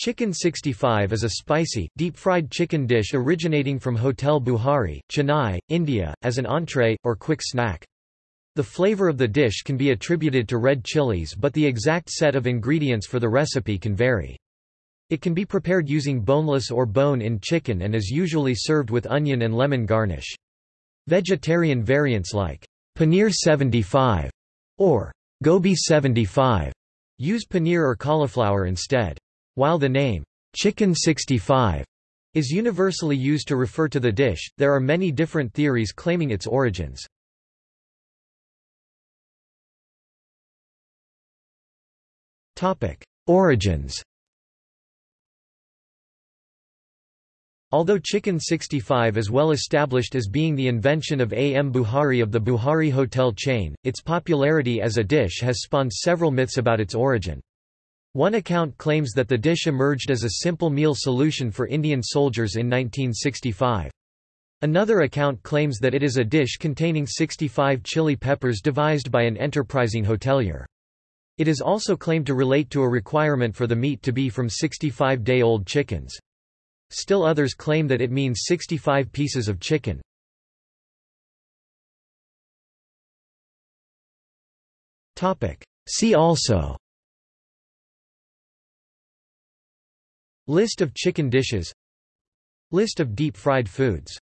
Chicken 65 is a spicy, deep-fried chicken dish originating from Hotel Buhari, Chennai, India, as an entree, or quick snack. The flavor of the dish can be attributed to red chilies but the exact set of ingredients for the recipe can vary. It can be prepared using boneless or bone-in chicken and is usually served with onion and lemon garnish. Vegetarian variants like Paneer 75 or Gobi 75 use paneer or cauliflower instead. While the name, Chicken 65, is universally used to refer to the dish, there are many different theories claiming its origins. Origins Although Chicken 65 is well established as being the invention of A. M. Buhari of the Buhari hotel chain, its popularity as a dish has spawned several myths about its origin. One account claims that the dish emerged as a simple meal solution for Indian soldiers in 1965. Another account claims that it is a dish containing 65 chili peppers devised by an enterprising hotelier. It is also claimed to relate to a requirement for the meat to be from 65-day-old chickens. Still others claim that it means 65 pieces of chicken. See also List of chicken dishes. List of deep-fried foods